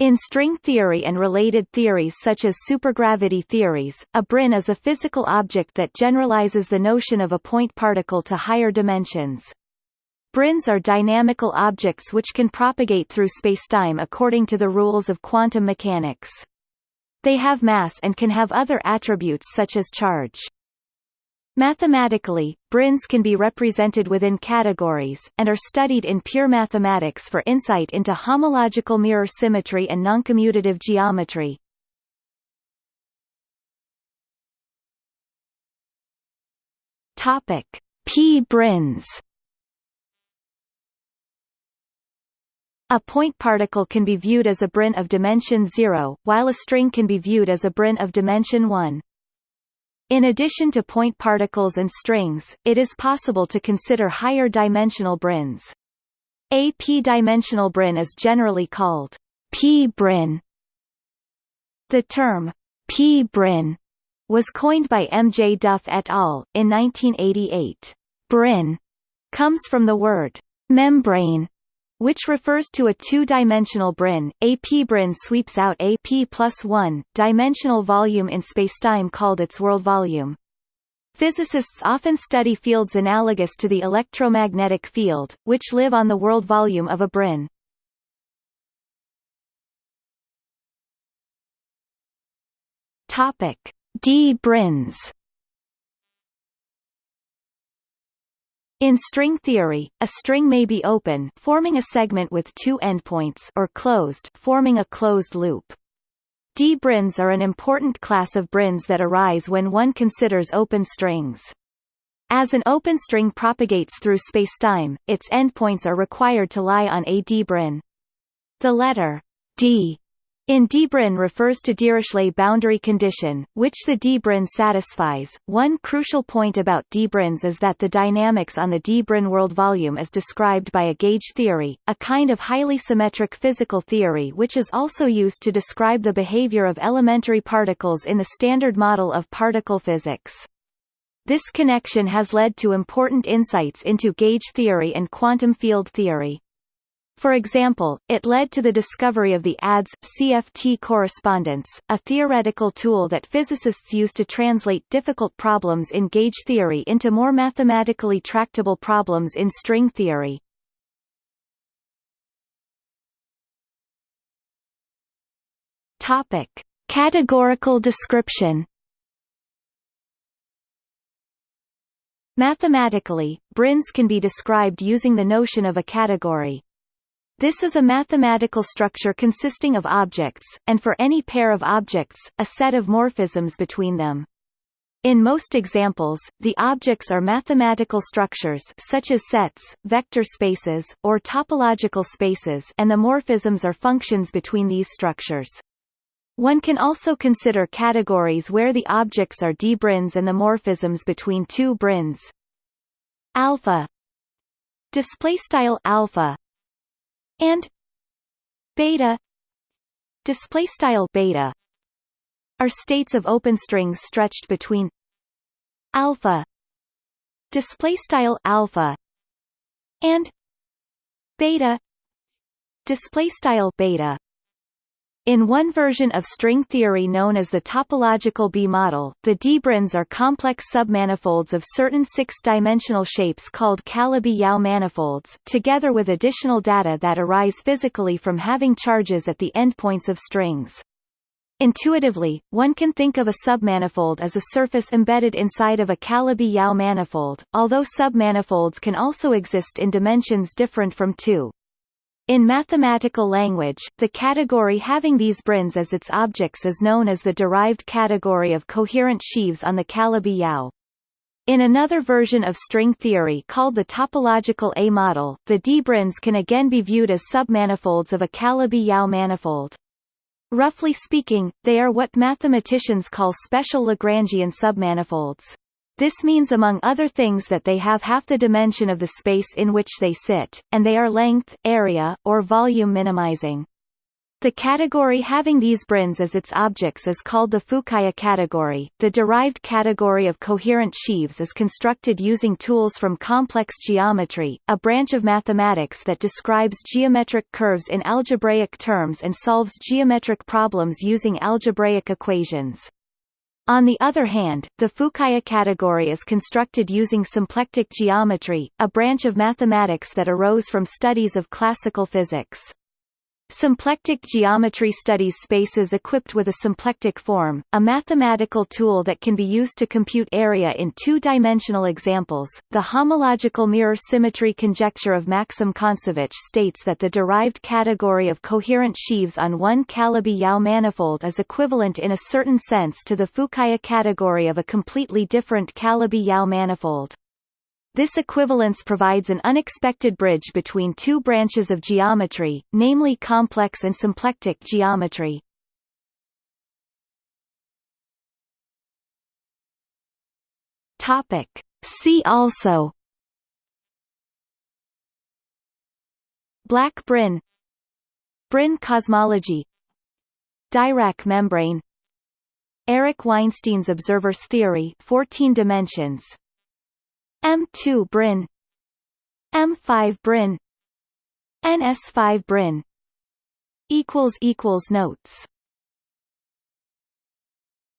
In string theory and related theories such as supergravity theories, a brane is a physical object that generalizes the notion of a point particle to higher dimensions. Branes are dynamical objects which can propagate through spacetime according to the rules of quantum mechanics. They have mass and can have other attributes such as charge. Mathematically, branes can be represented within categories, and are studied in pure mathematics for insight into homological mirror symmetry and noncommutative geometry. Topic: P-branes. A point particle can be viewed as a brane of dimension 0, while a string can be viewed as a brane of dimension 1. In addition to point particles and strings, it is possible to consider higher dimensional branes. A p-dimensional brane is generally called p-brane. The term p-brane was coined by M. J. Duff et al. in 1988. Brane comes from the word membrane, which refers to a two-dimensional Brane. A p-Brane sweeps out a p plus 1 dimensional volume in spacetime called its world volume. Physicists often study fields analogous to the electromagnetic field, which live on the world volume of a Brane. Topic: D-branes In string theory, a string may be open forming a segment with two endpoints or closed forming a closed loop. D-branes are an important class of branes that arise when one considers open strings. As an open string propagates through spacetime, its endpoints are required to lie on a D-brane. The letter D in D-brane refers to Dirichlet boundary condition, which the D-brane satisfies. One crucial point about D-branes is that the dynamics on the D-brane world volume is described by a gauge theory, a kind of highly symmetric physical theory which is also used to describe the behavior of elementary particles in the Standard Model of particle physics. This connection has led to important insights into gauge theory and quantum field theory. For example, it led to the discovery of the ADS-CFT correspondence, a theoretical tool that physicists use to translate difficult problems in gauge theory into more mathematically tractable problems in string theory. Topic: Categorical description. Mathematically, branes can be described using the notion of a category. This is a mathematical structure consisting of objects, and for any pair of objects, a set of morphisms between them. In most examples, the objects are mathematical structures such as sets, vector spaces, or topological spaces and the morphisms are functions between these structures. One can also consider categories where the objects are d-branes and the morphisms between two branes. Alpha display style alpha and beta display style beta are states of open strings stretched between alpha display style alpha and beta display style beta in one version of string theory known as the topological B-model, the D-branes are complex submanifolds of certain six-dimensional shapes called Calabi-Yau manifolds, together with additional data that arise physically from having charges at the endpoints of strings. Intuitively, one can think of a submanifold as a surface embedded inside of a Calabi-Yau manifold, although submanifolds can also exist in dimensions different from 2. In mathematical language, the category having these branes as its objects is known as the derived category of coherent sheaves on the Calabi-Yau. In another version of string theory called the topological A model, the D-branes can again be viewed as submanifolds of a Calabi-Yau manifold. Roughly speaking, they are what mathematicians call special Lagrangian submanifolds. This means among other things that they have half the dimension of the space in which they sit, and they are length, area, or volume minimizing. The category having these branes as its objects is called the Fukaya category. The derived category of coherent sheaves is constructed using tools from complex geometry, a branch of mathematics that describes geometric curves in algebraic terms and solves geometric problems using algebraic equations. On the other hand, the Fukaya category is constructed using symplectic geometry, a branch of mathematics that arose from studies of classical physics. Symplectic geometry studies spaces equipped with a symplectic form, a mathematical tool that can be used to compute area in two-dimensional examples. The homological mirror symmetry conjecture of Maxim Kontsevich states that the derived category of coherent sheaves on one Calabi-Yau manifold is equivalent in a certain sense to the Fukaya category of a completely different Calabi-Yau manifold. This equivalence provides an unexpected bridge between two branches of geometry, namely complex and symplectic geometry. Topic. See also Black Brane Brane cosmology Dirac membrane Eric Weinstein's observer's theory 14 dimensions M2 Brane M5 Brane NS5 Brane equals equals notes